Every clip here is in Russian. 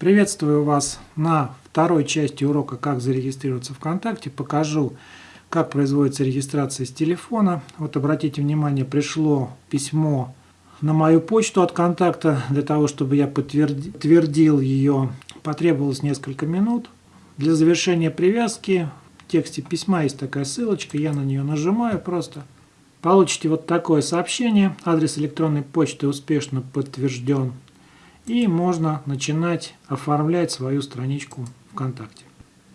Приветствую вас на второй части урока «Как зарегистрироваться ВКонтакте». Покажу, как производится регистрация с телефона. Вот обратите внимание, пришло письмо на мою почту от контакта. Для того, чтобы я подтвердил ее, потребовалось несколько минут. Для завершения привязки в тексте письма есть такая ссылочка, я на нее нажимаю просто. Получите вот такое сообщение. Адрес электронной почты успешно подтвержден. И можно начинать оформлять свою страничку ВКонтакте.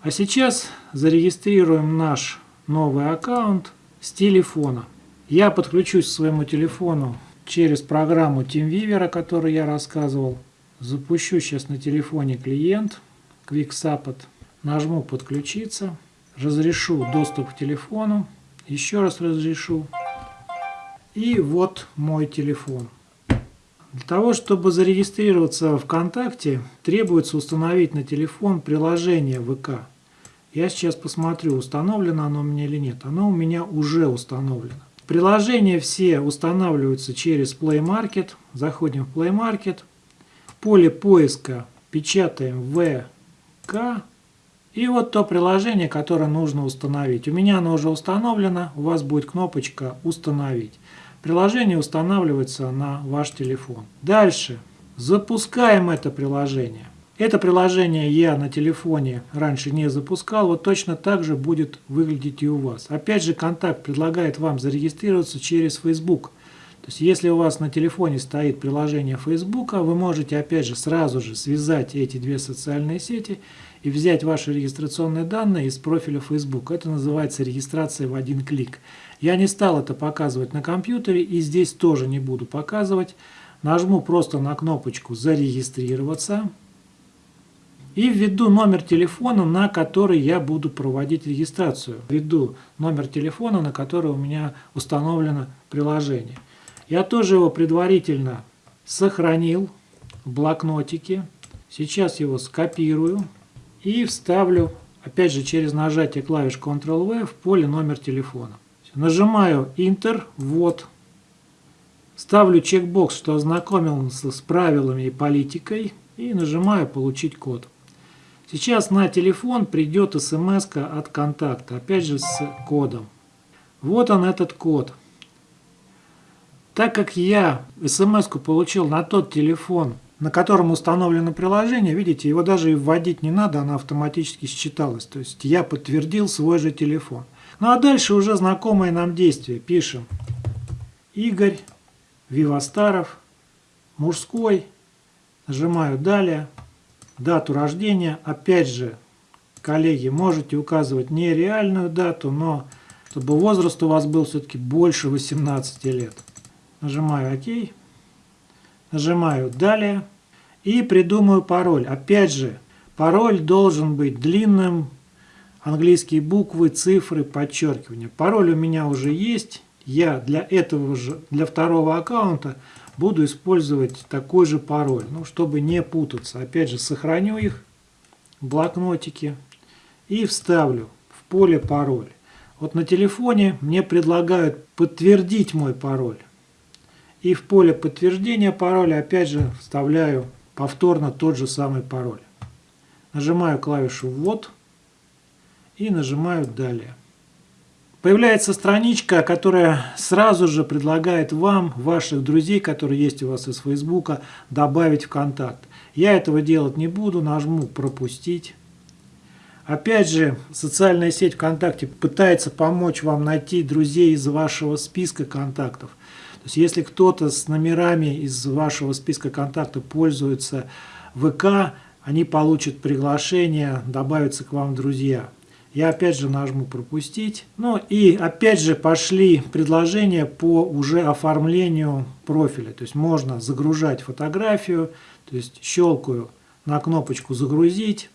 А сейчас зарегистрируем наш новый аккаунт с телефона. Я подключусь к своему телефону через программу TeamViewer, о которой я рассказывал. Запущу сейчас на телефоне клиент QuickSupport. Нажму «Подключиться». Разрешу доступ к телефону. Еще раз разрешу. И вот мой телефон. Для того, чтобы зарегистрироваться ВКонтакте, требуется установить на телефон приложение ВК. Я сейчас посмотрю, установлено оно у меня или нет. Оно у меня уже установлено. Приложения все устанавливаются через Play Market. Заходим в Play Market. В поле поиска печатаем ВК. И вот то приложение, которое нужно установить. У меня оно уже установлено. У вас будет кнопочка «Установить». Приложение устанавливается на ваш телефон. Дальше. Запускаем это приложение. Это приложение я на телефоне раньше не запускал, вот точно так же будет выглядеть и у вас. Опять же, контакт предлагает вам зарегистрироваться через Facebook. То есть, если у вас на телефоне стоит приложение Facebook, вы можете, опять же, сразу же связать эти две социальные сети и взять ваши регистрационные данные из профиля Facebook. Это называется регистрация в один клик. Я не стал это показывать на компьютере и здесь тоже не буду показывать. Нажму просто на кнопочку «Зарегистрироваться» и введу номер телефона, на который я буду проводить регистрацию. Введу номер телефона, на который у меня установлено приложение. Я тоже его предварительно сохранил в блокнотике. Сейчас его скопирую и вставлю, опять же, через нажатие клавиш Ctrl-V в поле номер телефона. Нажимаю Enter, ввод. Ставлю чекбокс, что ознакомился с правилами и политикой. И нажимаю «Получить код». Сейчас на телефон придет смс от контакта, опять же с кодом. Вот он этот код. Так как я смс получил на тот телефон, на котором установлено приложение, видите, его даже и вводить не надо, она автоматически считалась. То есть я подтвердил свой же телефон. Ну а дальше уже знакомые нам действия. Пишем Игорь Вивастаров, мужской, нажимаю «Далее», дату рождения. Опять же, коллеги, можете указывать не реальную дату, но чтобы возраст у вас был все-таки больше 18 лет. Нажимаю ОК. Нажимаю «Далее». И придумаю пароль. Опять же, пароль должен быть длинным, английские буквы, цифры, подчеркивания. Пароль у меня уже есть. Я для этого же, для второго аккаунта буду использовать такой же пароль, ну, чтобы не путаться. Опять же, сохраню их в блокнотике и вставлю в поле пароль. Вот на телефоне мне предлагают подтвердить мой пароль. И в поле подтверждения пароля опять же вставляю повторно тот же самый пароль. Нажимаю клавишу «Ввод» и нажимаю «Далее». Появляется страничка, которая сразу же предлагает вам, ваших друзей, которые есть у вас из Фейсбука, добавить в контакт. Я этого делать не буду, нажму «Пропустить». Опять же, социальная сеть ВКонтакте пытается помочь вам найти друзей из вашего списка контактов – то есть если кто-то с номерами из вашего списка контактов пользуется ВК, они получат приглашение, добавятся к вам друзья. Я опять же нажму «Пропустить». Ну и опять же пошли предложения по уже оформлению профиля. То есть можно загружать фотографию, то есть щелкаю на кнопочку «Загрузить».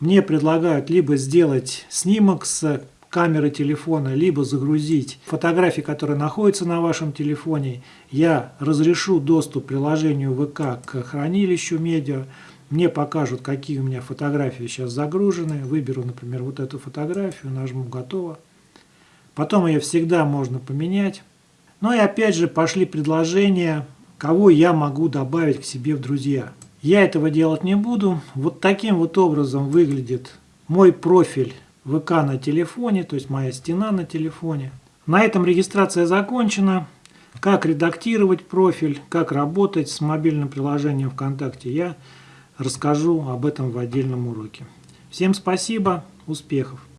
Мне предлагают либо сделать снимок с камеры телефона, либо загрузить фотографии, которые находятся на вашем телефоне. Я разрешу доступ приложению ВК к хранилищу медиа. Мне покажут, какие у меня фотографии сейчас загружены. Выберу, например, вот эту фотографию, нажму «Готово». Потом ее всегда можно поменять. Ну и опять же пошли предложения, кого я могу добавить к себе в друзья. Я этого делать не буду. Вот таким вот образом выглядит мой профиль ВК на телефоне, то есть моя стена на телефоне. На этом регистрация закончена. Как редактировать профиль, как работать с мобильным приложением ВКонтакте, я расскажу об этом в отдельном уроке. Всем спасибо, успехов!